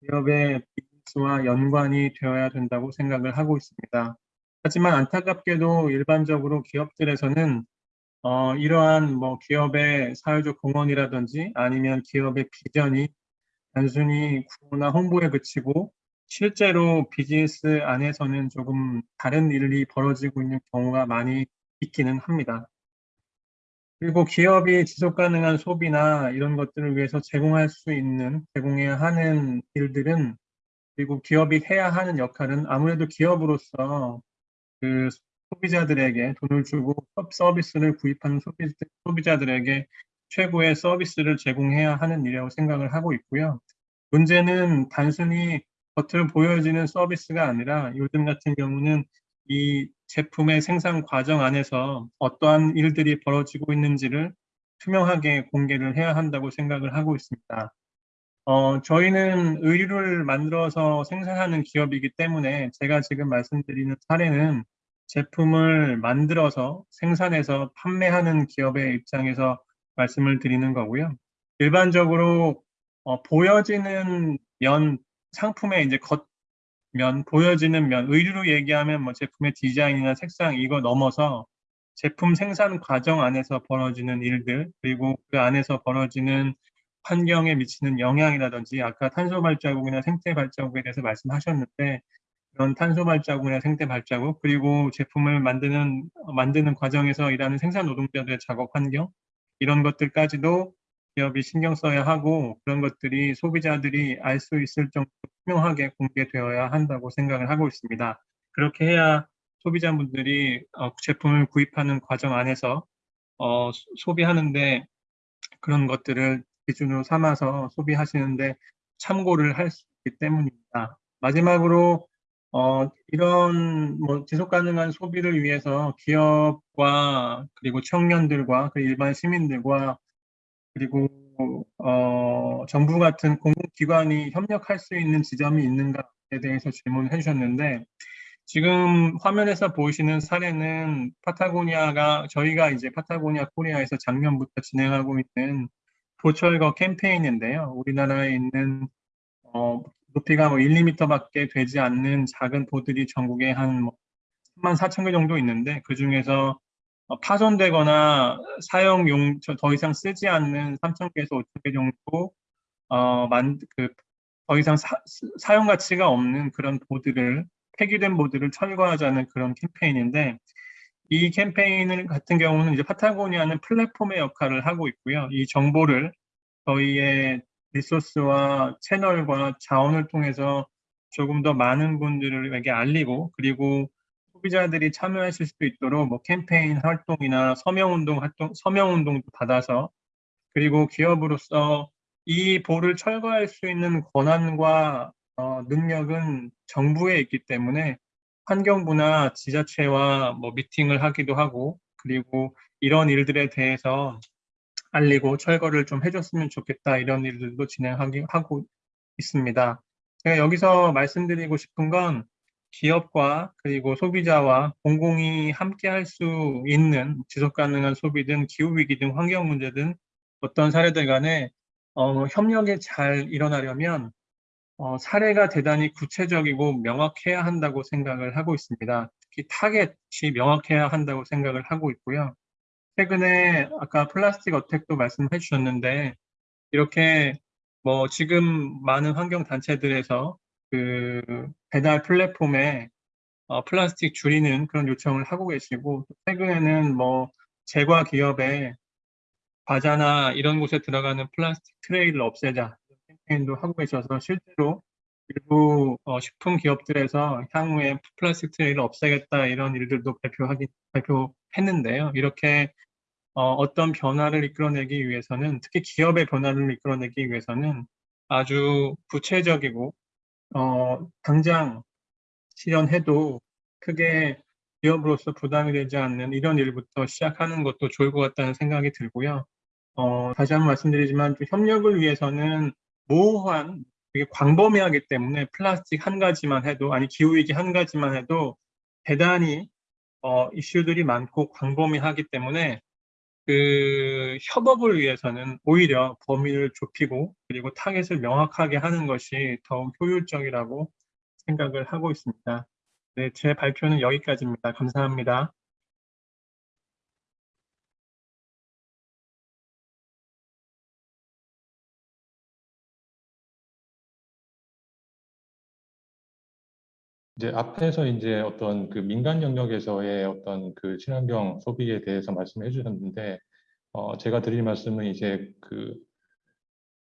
기업의 비즈니스와 연관이 되어야 된다고 생각을 하고 있습니다. 하지만 안타깝게도 일반적으로 기업들에서는 어, 이러한 뭐 기업의 사회적 공헌이라든지 아니면 기업의 비전이 단순히 구호나 홍보에 그치고 실제로 비즈니스 안에서는 조금 다른 일이 벌어지고 있는 경우가 많이 있기는 합니다. 그리고 기업이 지속 가능한 소비나 이런 것들을 위해서 제공할 수 있는, 제공해야 하는 일들은 그리고 기업이 해야 하는 역할은 아무래도 기업으로서 그 소비자들에게 돈을 주고 서비스를 구입하는 소비, 소비자들에게 최고의 서비스를 제공해야 하는 일이라고 생각을 하고 있고요. 문제는 단순히 겉으로 보여지는 서비스가 아니라 요즘 같은 경우는 이 제품의 생산 과정 안에서 어떠한 일들이 벌어지고 있는지를 투명하게 공개를 해야 한다고 생각을 하고 있습니다. 어, 저희는 의류를 만들어서 생산하는 기업이기 때문에 제가 지금 말씀드리는 사례는 제품을 만들어서 생산해서 판매하는 기업의 입장에서 말씀을 드리는 거고요. 일반적으로 어, 보여지는 면, 상품의 이제 겉 면, 보여지는 면, 의류로 얘기하면 뭐 제품의 디자인이나 색상 이거 넘어서 제품 생산 과정 안에서 벌어지는 일들, 그리고 그 안에서 벌어지는 환경에 미치는 영향이라든지 아까 탄소 발자국이나 생태 발자국에 대해서 말씀하셨는데 그런 탄소 발자국이나 생태 발자국 그리고 제품을 만드는 만드는 과정에서 일하는 생산 노동자들의 작업 환경 이런 것들까지도 기업이 신경 써야 하고 그런 것들이 소비자들이 알 수 있을 정도로 투명하게 공개되어야 한다고 생각을 하고 있습니다. 그렇게 해야 소비자분들이 어, 제품을 구입하는 과정 안에서 어, 소비하는데 그런 것들을 기준으로 삼아서 소비하시는데 참고를 할 수 있기 때문입니다. 마지막으로 어, 이런 뭐 지속 가능한 소비를 위해서 기업과 그리고 청년들과 그 일반 시민들과 그리고 어, 정부 같은 공공기관이 협력할 수 있는 지점이 있는가에 대해서 질문을 해주셨는데 지금 화면에서 보이시는 사례는 파타고니아가 저희가 이제 파타고니아 코리아에서 작년부터 진행하고 있는 보철거 캠페인인데요. 우리나라에 있는 어, 높이가 뭐 1, 2m밖에 되지 않는 작은 보들이 전국에 한 3만 4천 개 정도 있는데 그 중에서 어, 파손되거나 사용용 더 이상 쓰지 않는 3천 개에서 5천 개 정도 어, 만, 그, 더 이상 사, 사용 가치가 없는 그런 보드를 폐기된 보드를 철거하자는 그런 캠페인인데 이 캠페인 같은 경우는 이제 파타고니아는 플랫폼의 역할을 하고 있고요. 이 정보를 저희의 리소스와 채널과 자원을 통해서 조금 더 많은 분들에게 알리고 그리고 소비자들이 참여하실 수 있도록 뭐 캠페인 활동이나 서명운동 활동, 서명운동도 받아서 그리고 기업으로서 이 볼을 철거할 수 있는 권한과 어, 능력은 정부에 있기 때문에 환경부나 지자체와 뭐 미팅을 하기도 하고 그리고 이런 일들에 대해서 알리고 철거를 좀 해줬으면 좋겠다 이런 일들도 진행하고 있습니다. 제가 여기서 말씀드리고 싶은 건 기업과 그리고 소비자와 공공이 함께 할 수 있는 지속 가능한 소비든 기후위기 등 환경 문제든 어떤 사례들 간에 어, 협력이 잘 일어나려면 어, 사례가 대단히 구체적이고 명확해야 한다고 생각을 하고 있습니다. 특히 타겟이 명확해야 한다고 생각을 하고 있고요. 최근에 아까 플라스틱 어택도 말씀해 주셨는데 이렇게 뭐 지금 많은 환경 단체들에서 그 배달 플랫폼에 어, 플라스틱 줄이는 그런 요청을 하고 계시고 최근에는 뭐 제과 기업에 과자나 이런 곳에 들어가는 플라스틱 트레이를 없애자 캠페인도 하고 계셔서 실제로 일부 어, 식품 기업들에서 향후에 플라스틱 트레이를 없애겠다 이런 일들도 발표하기 발표했는데요. 이렇게 어, 떤 변화를 이끌어내기 위해서는 특히 기업의 변화를 이끌어내기 위해서는 아주 구체적이고 어, 당장 실현해도 크게 기업으로서 부담이 되지 않는 이런 일부터 시작하는 것도 좋을 것 같다는 생각이 들고요. 어, 다시 한번 말씀드리지만 협력을 위해서는 모호한 되게 광범위하기 때문에 플라스틱 한 가지만 해도 아니 기후위기 한 가지만 해도 대단히 어, 이슈들이 많고 광범위하기 때문에 그 협업을 위해서는 오히려 범위를 좁히고 그리고 타겟을 명확하게 하는 것이 더욱 효율적이라고 생각을 하고 있습니다. 네, 제 발표는 여기까지입니다. 감사합니다. 이제 앞에서 이제 어떤 그 민간 영역에서의 어떤 그 친환경 소비에 대해서 말씀해 주셨는데, 어, 제가 드릴 말씀은 이제 그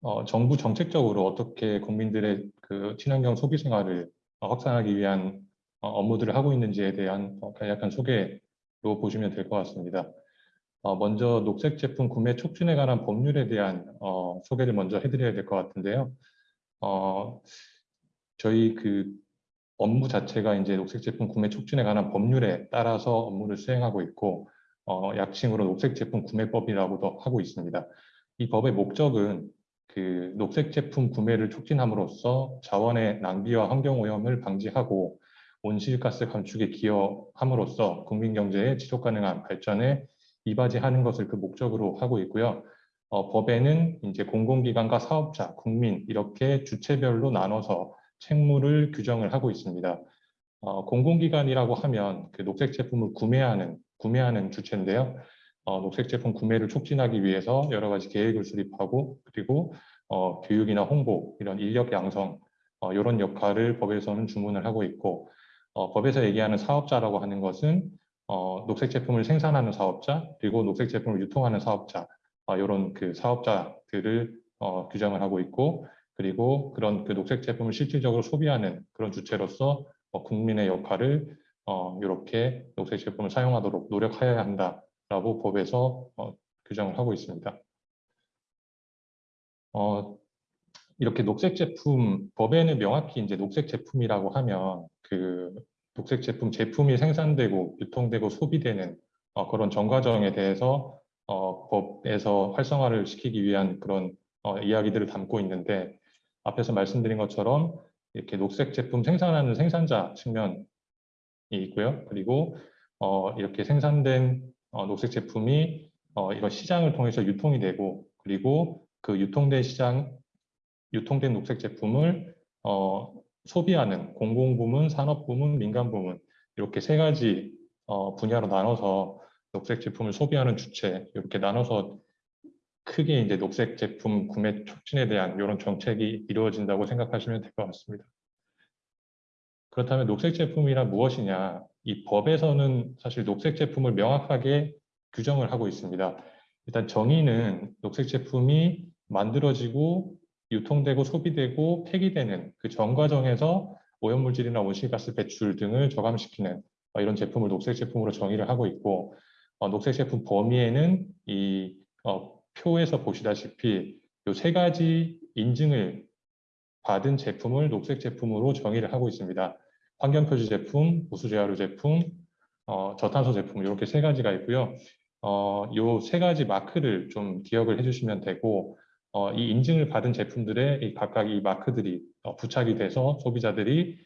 어, 정부 정책적으로 어떻게 국민들의 그 친환경 소비 생활을 어, 확산하기 위한 어, 업무들을 하고 있는지에 대한 어, 간략한 소개로 보시면 될 것 같습니다. 어, 먼저 녹색 제품 구매 촉진에 관한 법률에 대한 어, 소개를 먼저 해드려야 될 것 같은데요. 어, 저희 그 업무 자체가 이제 녹색 제품 구매 촉진에 관한 법률에 따라서 업무를 수행하고 있고 어, 약칭으로 녹색 제품 구매법이라고도 하고 있습니다. 이 법의 목적은 그 녹색 제품 구매를 촉진함으로써 자원의 낭비와 환경 오염을 방지하고 온실가스 감축에 기여함으로써 국민 경제의 지속 가능한 발전에 이바지하는 것을 그 목적으로 하고 있고요. 어, 법에는 이제 공공기관과 사업자, 국민 이렇게 주체별로 나눠서 책무를 규정을 하고 있습니다. 어, 공공기관이라고 하면 그 녹색 제품을 구매하는 구매하는 주체인데요. 어, 녹색 제품 구매를 촉진하기 위해서 여러 가지 계획을 수립하고 그리고 어, 교육이나 홍보 이런 인력 양성 어, 이런 역할을 법에서는 주문을 하고 있고 어, 법에서 얘기하는 사업자라고 하는 것은 어, 녹색 제품을 생산하는 사업자 그리고 녹색 제품을 유통하는 사업자 어, 이런 그 사업자들을 어, 규정을 하고 있고 그리고 그런 그 녹색 제품을 실질적으로 소비하는 그런 주체로서 어, 국민의 역할을 어, 이렇게 녹색 제품을 사용하도록 노력하여야 한다라고 법에서 어, 규정을 하고 있습니다. 어, 이렇게 녹색 제품 법에는 명확히 이제 녹색 제품이라고 하면 그 녹색 제품 제품이 생산되고 유통되고 소비되는 어, 그런 전 과정에 대해서 어, 법에서 활성화를 시키기 위한 그런 어, 이야기들을 담고 있는데 앞에서 말씀드린 것처럼 이렇게 녹색 제품 생산하는 생산자 측면이 있고요. 그리고 어, 이렇게 생산된 어, 녹색 제품이 어, 이거 시장을 통해서 유통이 되고 그리고 그 유통된 시장 유통된 녹색 제품을 어, 소비하는 공공부문, 산업부문, 민간부문 이렇게 세 가지 어, 분야로 나눠서 녹색 제품을 소비하는 주체 이렇게 나눠서 크게 이제 녹색 제품 구매 촉진에 대한 이런 정책이 이루어진다고 생각하시면 될 것 같습니다. 그렇다면 녹색 제품이란 무엇이냐? 이 법에서는 사실 녹색 제품을 명확하게 규정을 하고 있습니다. 일단 정의는 녹색 제품이 만들어지고 유통되고 소비되고 폐기되는 그전 과정에서 오염물질이나 온실가스 배출 등을 저감시키는 어, 이런 제품을 녹색 제품으로 정의를 하고 있고 어, 녹색 제품 범위에는 이 어, 표에서 보시다시피 이 세 가지 인증을 받은 제품을 녹색 제품으로 정의를 하고 있습니다. 환경표시 제품, 우수재활유 제품, 어, 저탄소 제품 이렇게 세 가지가 있고요. 어, 이세 가지 마크를 좀 기억을 해주시면 되고 어, 이 인증을 받은 제품들의 이 각각 이 마크들이 어, 부착이 돼서 소비자들이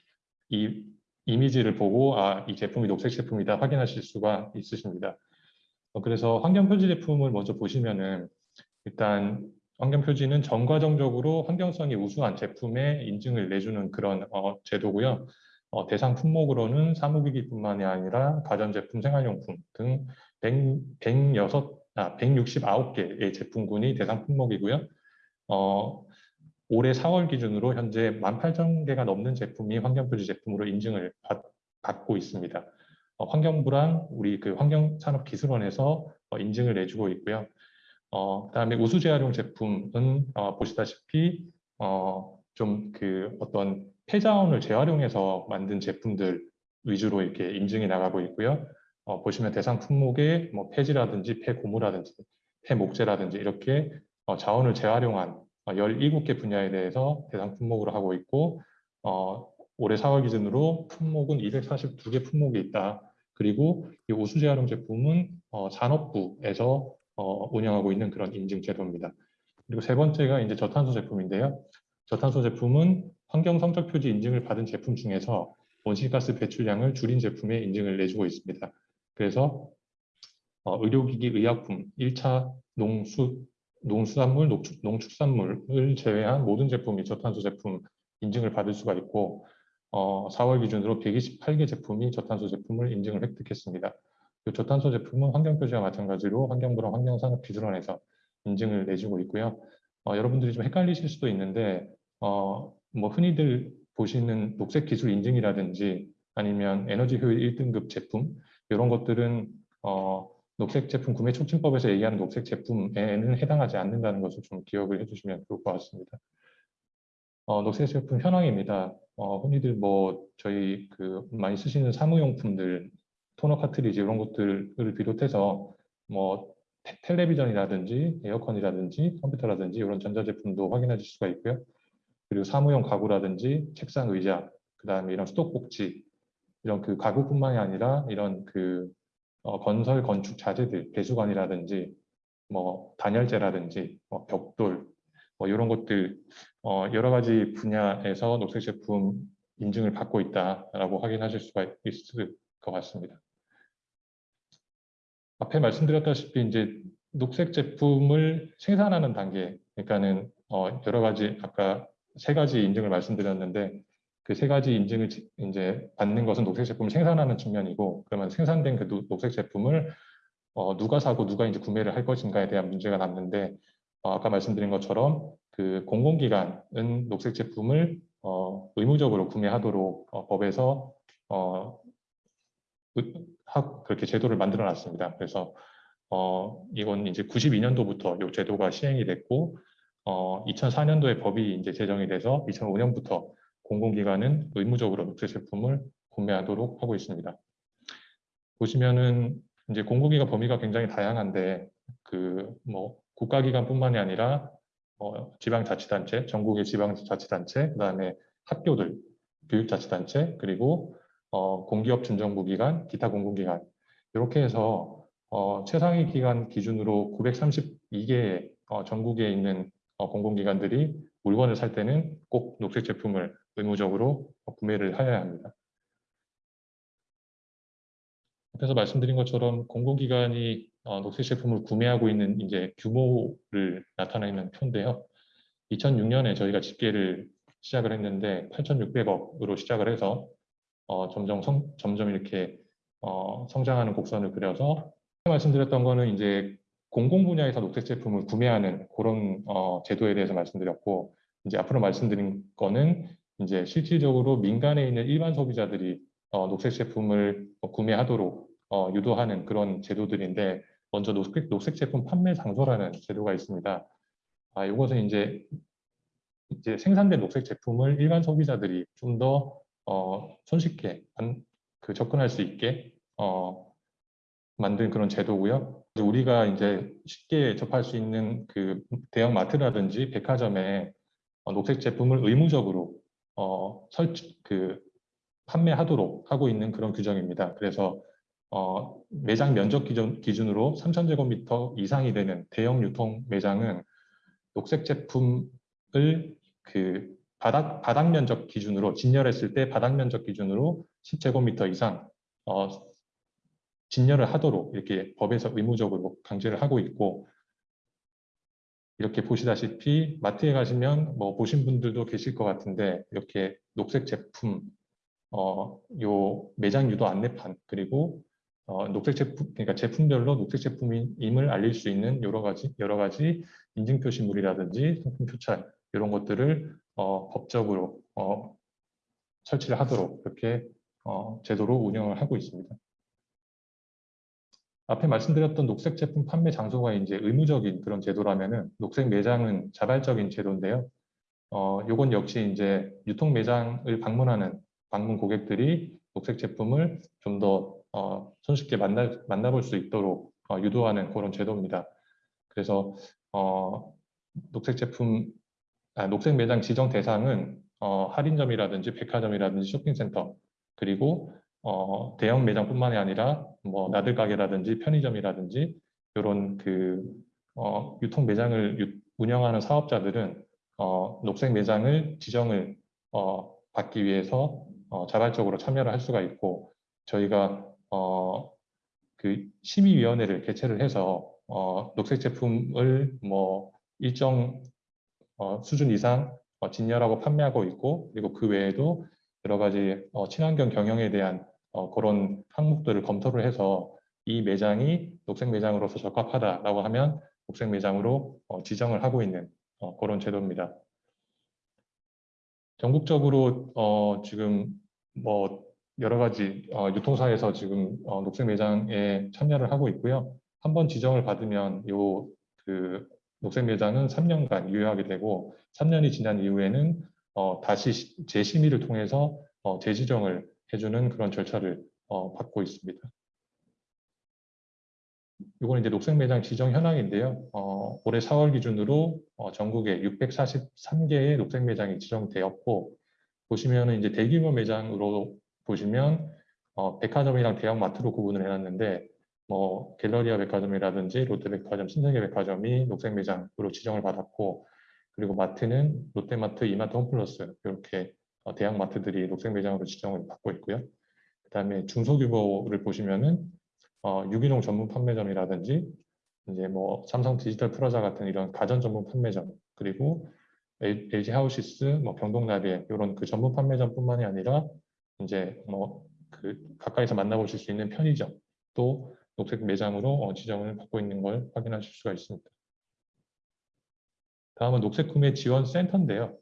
이 이미지를 보고 아, 이 제품이 녹색 제품이다 확인하실 수가 있으십니다. 어, 그래서 환경표지 제품을 먼저 보시면은 일단 환경 표지는 전과정적으로 환경성이 우수한 제품의 인증을 내주는 그런 어, 제도고요. 어, 대상 품목으로는 사무기기뿐만이 아니라 가전제품, 생활용품 등 100, 106, 아, 169개의 제품군이 대상 품목이고요. 어, 올해 4월 기준으로 현재 18,000개가 넘는 제품이 환경표지 제품으로 인증을 받, 받고 있습니다. 어, 환경부랑 우리 그 환경산업기술원에서 어, 인증을 내주고 있고요. 어, 그다음에 우수 재활용 제품은 어, 보시다시피 어, 좀 그 어떤 폐자원을 재활용해서 만든 제품들 위주로 이렇게 인증이 나가고 있고요. 어, 보시면 대상 품목에 뭐 폐지라든지 폐고무라든지 폐목재라든지 이렇게 어, 자원을 재활용한 어, 17개 분야에 대해서 대상 품목으로 하고 있고 어, 올해 4월 기준으로 품목은 242개 품목이 있다. 그리고 이 우수 재활용 제품은 어, 산업부에서 어, 운영하고 있는 그런 인증 제도입니다. 그리고 세 번째가 이제 저탄소 제품인데요. 저탄소 제품은 환경 성적 표지 인증을 받은 제품 중에서 온실가스 배출량을 줄인 제품에 인증을 내주고 있습니다. 그래서 어, 의료기기, 의약품, 1차 농수, 농수산물, 농축, 농축산물을 제외한 모든 제품이 저탄소 제품 인증을 받을 수가 있고 어, 4월 기준으로 128개 제품이 저탄소 제품을 인증을 획득했습니다. 그 저탄소 제품은 환경표시와 마찬가지로 환경부랑 환경산업기술원에서 인증을 내주고 있고요. 어, 여러분들이 좀 헷갈리실 수도 있는데 어, 뭐 흔히들 보시는 녹색 기술 인증이라든지 아니면 에너지 효율 1등급 제품 이런 것들은 어, 녹색 제품 구매 촉진법에서 얘기하는 녹색 제품에는 해당하지 않는다는 것을 좀 기억을 해주시면 좋을 것 같습니다. 어, 녹색 제품 현황입니다. 어, 흔히들 뭐 저희 그 많이 쓰시는 사무용품들, 토너 카트리지 이런 것들을 비롯해서 뭐 테- 텔레비전이라든지 에어컨이라든지 컴퓨터라든지 이런 전자제품도 확인하실 수가 있고요. 그리고 사무용 가구라든지 책상 의자, 그 다음에 이런 수도꼭지 이런 그 가구뿐만이 아니라 이런 그 어, 건설 건축 자재들, 배수관이라든지 뭐 단열재라든지 뭐 벽돌 뭐 이런 것들 어, 여러 가지 분야에서 녹색 제품 인증을 받고 있다라고 확인하실 수가 있을 것 같습니다. 앞에 말씀드렸다시피 이제 녹색 제품을 생산하는 단계, 그러니까는 어, 여러 가지 아까 세 가지 인증을 말씀드렸는데 그 세 가지 인증을 지- 이제 받는 것은 녹색 제품을 생산하는 측면이고 그러면 생산된 그 노- 녹색 제품을 어, 누가 사고 누가 이제 구매를 할 것인가에 대한 문제가 남는데 어, 아까 말씀드린 것처럼 그 공공기관은 녹색 제품을 어, 의무적으로 구매하도록 어, 법에서 어, 의- 하- 그렇게 제도를 만들어 놨습니다. 그래서 어, 이건 이제 92년도부터 이 제도가 시행이 됐고 어, 2004년도에 법이 이제 제정이 돼서 2005년부터 공공기관은 의무적으로 녹색 제품을 구매하도록 하고 있습니다. 보시면은 이제 공공기관 범위가 굉장히 다양한데 그 뭐 국가기관뿐만이 아니라 어, 지방자치단체, 전국의 지방자치단체, 그다음에 학교들, 교육자치단체, 그리고 어, 공기업 준정부기관, 기타 공공기관 이렇게 해서 어, 최상위 기관 기준으로 932개의 어, 전국에 있는 어, 공공기관들이 물건을 살 때는 꼭 녹색 제품을 의무적으로 어, 구매를 하여야 합니다. 앞에서 말씀드린 것처럼 공공기관이 어, 녹색 제품을 구매하고 있는 이제 규모를 나타내는 표인데요. 2006년에 저희가 집계를 시작을 했는데 8,600억으로 시작을 해서 어, 점점 성, 점점 이렇게 어, 성장하는 곡선을 그려서 말씀드렸던 거는 이제 공공 분야에서 녹색 제품을 구매하는 그런 어, 제도에 대해서 말씀드렸고 이제 앞으로 말씀드린 거는 이제 실질적으로 민간에 있는 일반 소비자들이 어, 녹색 제품을 어, 구매하도록 어, 유도하는 그런 제도들인데 먼저 녹색, 녹색 제품 판매 장소라는 제도가 있습니다. 아, 이것은 이제 이제 생산된 녹색 제품을 일반 소비자들이 좀 더 어, 손쉽게 안- 그 접근할 수 있게 어, 만든 그런 제도고요. 우리가 이제 쉽게 접할 수 있는 그 대형 마트라든지 백화점에 어, 녹색 제품을 의무적으로 어, 설치 그 판매하도록 하고 있는 그런 규정입니다. 그래서 어, 매장 면적 기준, 기준으로 3,000제곱미터 이상이 되는 대형 유통 매장은 녹색 제품을 그 바닥, 바닥 면적 기준으로 진열했을 때 바닥 면적 기준으로 10제곱미터 이상 어, 진열을 하도록 이렇게 법에서 의무적으로 강제를 하고 있고 이렇게 보시다시피 마트에 가시면 뭐 보신 분들도 계실 것 같은데 이렇게 녹색 제품 어, 요 매장 유도 안내판 그리고 어, 녹색 제품 그러니까 제품별로 녹색 제품임을 알릴 수 있는 여러 가지 여러 가지 인증 표시물이라든지 상품 표찰 이런 것들을 어, 법적으로 어, 설치를 하도록 그렇게 어, 제도로 운영을 하고 있습니다. 앞에 말씀드렸던 녹색 제품 판매 장소가 이제 의무적인 그런 제도라면은 녹색 매장은 자발적인 제도인데요. 어, 요건 역시 이제 유통 매장을 방문하는 방문 고객들이 녹색 제품을 좀더 어, 손쉽게 만나, 만나볼 수 있도록 어, 유도하는 그런 제도입니다. 그래서 어, 녹색 제품, 아, 녹색 매장 지정 대상은 어, 할인점이라든지 백화점이라든지 쇼핑센터 그리고 어, 대형 매장뿐만이 아니라 뭐 나들 가게라든지 편의점이라든지 이런 그 어, 유통 매장을 유- 운영하는 사업자들은 어, 녹색 매장을 지정을 어, 받기 위해서 어, 자발적으로 참여를 할 수가 있고 저희가 어, 그 심의위원회를 개최를 해서 어, 녹색 제품을 뭐 일정 어, 수준 이상 어, 진열하고 판매하고 있고 그리고 그 외에도 여러 가지 어, 친환경 경영에 대한 어, 그런 항목들을 검토를 해서 이 매장이 녹색 매장으로서 적합하다라고 하면 녹색 매장으로 어, 지정을 하고 있는 어, 그런 제도입니다. 전국적으로 어, 지금 뭐 여러 가지 어, 유통사에서 지금 어, 녹색 매장에 참여를 하고 있고요. 한번 지정을 받으면 요그 녹색 매장은 3년간 유효하게 되고 3년이 지난 이후에는 어, 다시 시- 재심의를 통해서 어, 재지정을 해주는 그런 절차를 어, 받고 있습니다. 이건 이제 녹색 매장 지정 현황인데요. 어, 올해 4월 기준으로 어, 전국에 643개의 녹색 매장이 지정되었고 보시면은 이제 대규모 매장으로 보시면 어, 백화점이랑 대형마트로 구분을 해놨는데 뭐 갤러리아 백화점이라든지 롯데백화점, 신세계 백화점이 녹색 매장으로 지정을 받았고 그리고 마트는 롯데마트, 이마트, 홈플러스 이렇게 어, 대형 마트들이 녹색 매장으로 지정을 받고 있고요. 그 다음에 중소규모를 보시면은 어, 유기농 전문 판매점이라든지 이제 뭐 삼성 디지털 프라자 같은 이런 가전 전문 판매점 그리고 LG 하우시스, 뭐 경동나비에 이런 그 전문 판매점뿐만이 아니라 이제 뭐 그 가까이서 만나보실 수 있는 편의점 또 녹색 매장으로 어, 지정을 받고 있는 걸 확인하실 수가 있습니다. 다음은 녹색 구매 지원 센터인데요.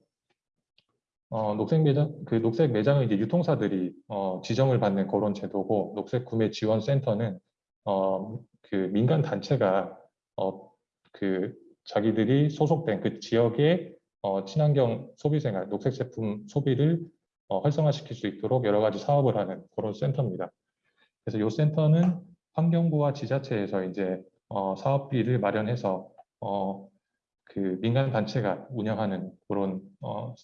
어, 녹색 매장, 그 녹색 매장은 이제 유통사들이 어, 지정을 받는 그런 제도고, 녹색 구매 지원 센터는 어, 그 민간 단체가 어, 그 자기들이 소속된 그 지역의 어, 친환경 소비 생활, 녹색 제품 소비를 어, 활성화시킬 수 있도록 여러 가지 사업을 하는 그런 센터입니다. 그래서 이 센터는 환경부와 지자체에서 이제 어, 사업비를 마련해서 어, 그 민간 단체가 운영하는 그런 어,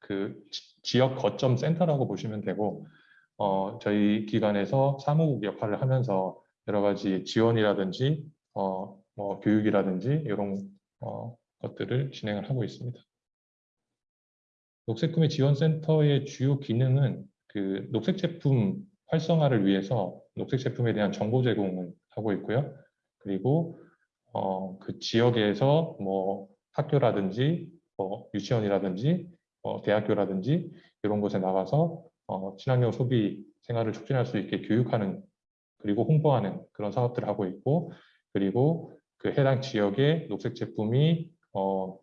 그 지- 지역 거점 센터라고 보시면 되고 어, 저희 기관에서 사무국 역할을 하면서 여러 가지 지원이라든지 어, 뭐 교육이라든지 이런 어, 것들을 진행을 하고 있습니다. 녹색구매 지원센터의 주요 기능은 그 녹색 제품 활성화를 위해서 녹색 제품에 대한 정보 제공을 하고 있고요. 그리고 어, 그 지역에서 뭐 학교라든지 뭐 유치원이라든지 어, 대학교라든지 이런 곳에 나가서 어, 친환경 소비 생활을 촉진할 수 있게 교육하는 그리고 홍보하는 그런 사업들을 하고 있고 그리고 그 해당 지역의 녹색 제품이 어,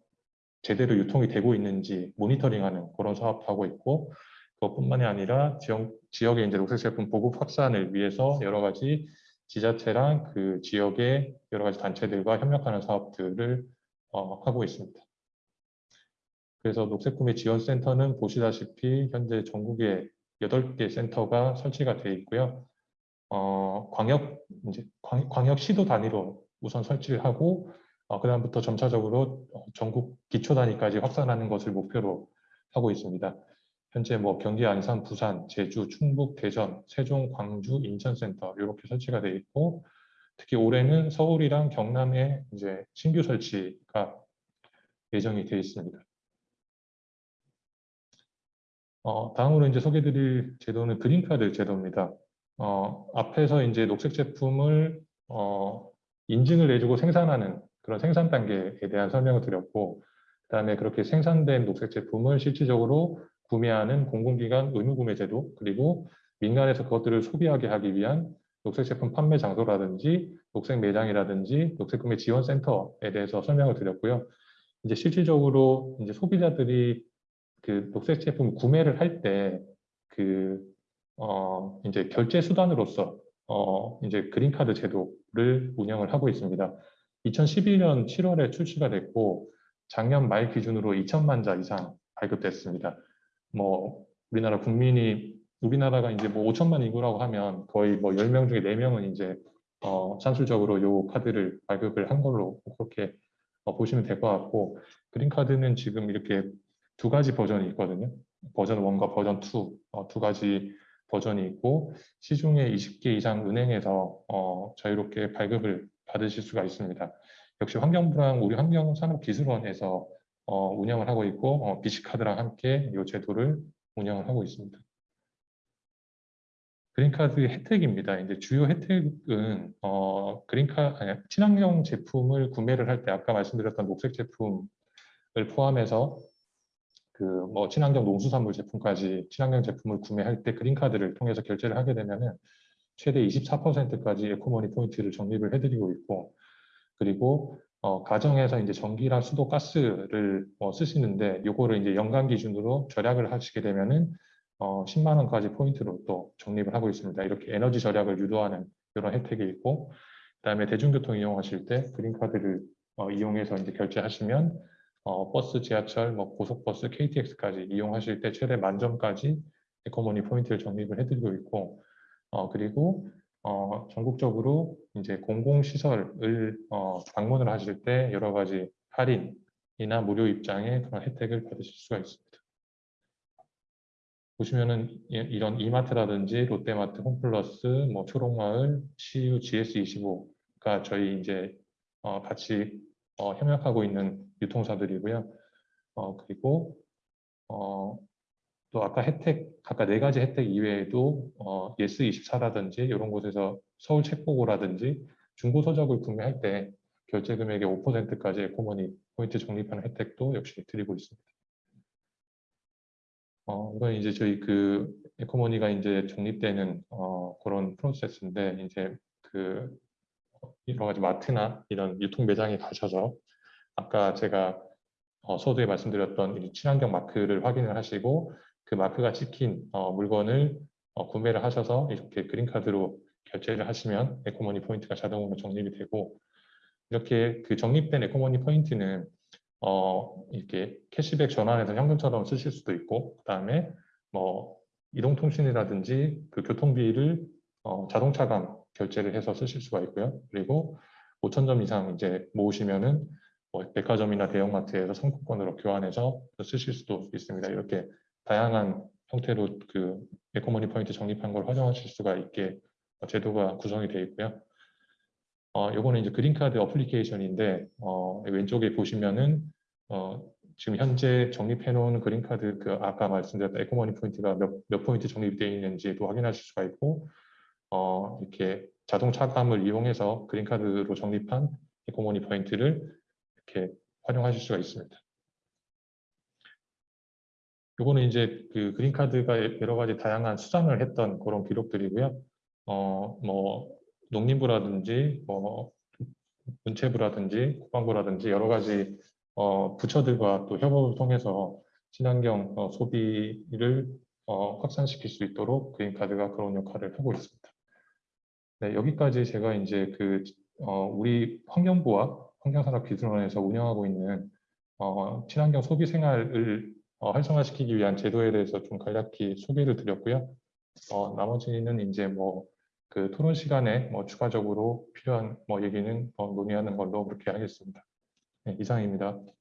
제대로 유통이 되고 있는지 모니터링하는 그런 사업도 하고 있고 그것뿐만이 아니라 지역, 지역의 이제 녹색 제품 보급 확산을 위해서 여러 가지 지자체랑 그 지역의 여러 가지 단체들과 협력하는 사업들을 어, 하고 있습니다. 그래서 녹색구매 지원센터는 보시다시피 현재 전국에 8개 센터가 설치가 되어 있고요. 어, 광역, 이제 광, 광역시도 단위로 우선 설치를 하고, 어, 그다음부터 점차적으로 어, 전국 기초 단위까지 확산하는 것을 목표로 하고 있습니다. 현재 뭐 경기, 안산, 부산, 제주, 충북, 대전, 세종, 광주, 인천센터 이렇게 설치가 되어 있고, 특히 올해는 서울이랑 경남에 이제 신규 설치가 예정이 되어 있습니다. 어, 다음으로 이제 소개드릴 제도는 그린카드 제도입니다. 어, 앞에서 이제 녹색 제품을 어, 인증을 해주고 생산하는 그런 생산 단계에 대한 설명을 드렸고, 그 다음에 그렇게 생산된 녹색 제품을 실질적으로 구매하는 공공기관 의무 구매 제도, 그리고 민간에서 그것들을 소비하게 하기 위한 녹색 제품 판매 장소라든지 녹색 매장이라든지 녹색 구매 지원 센터에 대해서 설명을 드렸고요. 이제 실질적으로 이제 소비자들이 그 녹색 제품 구매를 할 때 그 어, 이제 결제 수단으로서 어, 이제 그린카드 제도를 운영을 하고 있습니다. 2011년 7월에 출시가 됐고 작년 말 기준으로 2천만 자 이상 발급됐습니다. 뭐 우리나라 국민이 우리나라가 이제 뭐 5천만 인구라고 하면 거의 뭐 10명 중에 4명은 이제 어, 산술적으로 요 카드를 발급을 한 걸로 그렇게 어, 보시면 될 것 같고 그린카드는 지금 이렇게 두 가지 버전이 있거든요. 버전 1과 버전 2, 어, 두 가지 버전이 있고 시중에 20개 이상 은행에서 어, 자유롭게 발급을 받으실 수가 있습니다. 역시 환경부랑 우리 환경산업기술원에서 어, 운영을 하고 있고 어, 비시카드랑 함께 이 제도를 운영을 하고 있습니다. 그린카드 혜택입니다. 이제 주요 혜택은 어, 그린카 아니, 친환경 제품을 구매를 할 때 아까 말씀드렸던 녹색 제품을 포함해서 그 뭐 친환경 농수산물 제품까지 친환경 제품을 구매할 때 그린카드를 통해서 결제를 하게 되면은 최대 24%까지 에코머니 포인트를 적립을 해드리고 있고 그리고 어, 가정에서 이제 전기랑 수도, 가스를 어, 쓰시는데 요거를 이제 연간 기준으로 절약을 하시게 되면은 어, 10만 원까지 포인트로 또 적립을 하고 있습니다. 이렇게 에너지 절약을 유도하는 이런 혜택이 있고 그다음에 대중교통 이용하실 때 그린카드를 어, 이용해서 이제 결제하시면 어, 버스, 지하철, 뭐 고속버스, KTX까지 이용하실 때 최대 만점까지 에코머니 포인트를 적립을 해드리고 있고 어, 그리고 어, 전국적으로 이제 공공시설을 어, 방문을 하실 때 여러 가지 할인이나 무료 입장의 그런 혜택을 받으실 수가 있습니다. 보시면은 이- 이런 이마트라든지 롯데마트, 홈플러스, 뭐 초록마을, CU, GS25가 저희 이제 어, 같이 어, 협력하고 있는 유통사들이고요. 어, 그리고 어, 또 아까 혜택, 아까 네 가지 혜택 이외에도 어, 예스24라든지 이런 곳에서 서울 책보고라든지 중고 서적을 구매할 때 결제 금액의 5%까지 에코머니 포인트 적립하는 혜택도 역시 드리고 있습니다. 어, 이건 이제 저희 그 에코머니가 이제 적립되는 어, 그런 프로세스인데 이제 그 여러 가지 마트나 이런 유통 매장에 가셔서 아까 제가 어, 서두에 말씀드렸던 이 친환경 마크를 확인을 하시고 그 마크가 찍힌 어, 물건을 어, 구매를 하셔서 이렇게 그린카드로 결제를 하시면 에코머니 포인트가 자동으로 적립이 되고 이렇게 그 적립된 에코머니 포인트는 어, 이렇게 캐시백 전환해서 현금처럼 쓰실 수도 있고 그 다음에 뭐 이동통신이라든지 그 교통비를 어, 자동차감 결제를 해서 쓰실 수가 있고요. 그리고 5천 점 이상 이제 모으시면은 뭐 백화점이나 대형마트에서 상품권으로 교환해서 쓰실 수도 있습니다. 이렇게 다양한 형태로 그 에코머니 포인트 적립한 걸 활용하실 수가 있게 어, 제도가 구성이 되어 있고요. 어, 요거는 이제 그린카드 어플리케이션인데 어, 왼쪽에 보시면은 어, 지금 현재 적립해 놓은 그린카드 그 아까 말씀드렸던 에코머니 포인트가 몇, 몇 포인트 적립이 되어 있는지도 확인하실 수가 있고 어, 이렇게 자동 차감을 이용해서 그린카드로 적립한 에코머니 포인트를 이렇게 활용하실 수가 있습니다. 요거는 이제 그 그린카드가 여러 가지 다양한 수상을 했던 그런 기록들이고요. 어, 뭐 농림부라든지 뭐 문체부라든지 국방부라든지 여러 가지 어, 부처들과 또 협업을 통해서 친환경 어, 소비를 어, 확산시킬 수 있도록 그린카드가 그런 역할을 하고 있습니다. 네, 여기까지 제가 이제 그 어, 우리 환경부와 환경산업기술원에서 운영하고 있는 어, 친환경 소비 생활을 어, 활성화시키기 위한 제도에 대해서 좀 간략히 소개를 드렸고요. 어, 나머지는 이제 뭐 그 토론 시간에 뭐 추가적으로 필요한 뭐 얘기는 어, 논의하는 걸로 그렇게 하겠습니다. 네, 이상입니다. 네,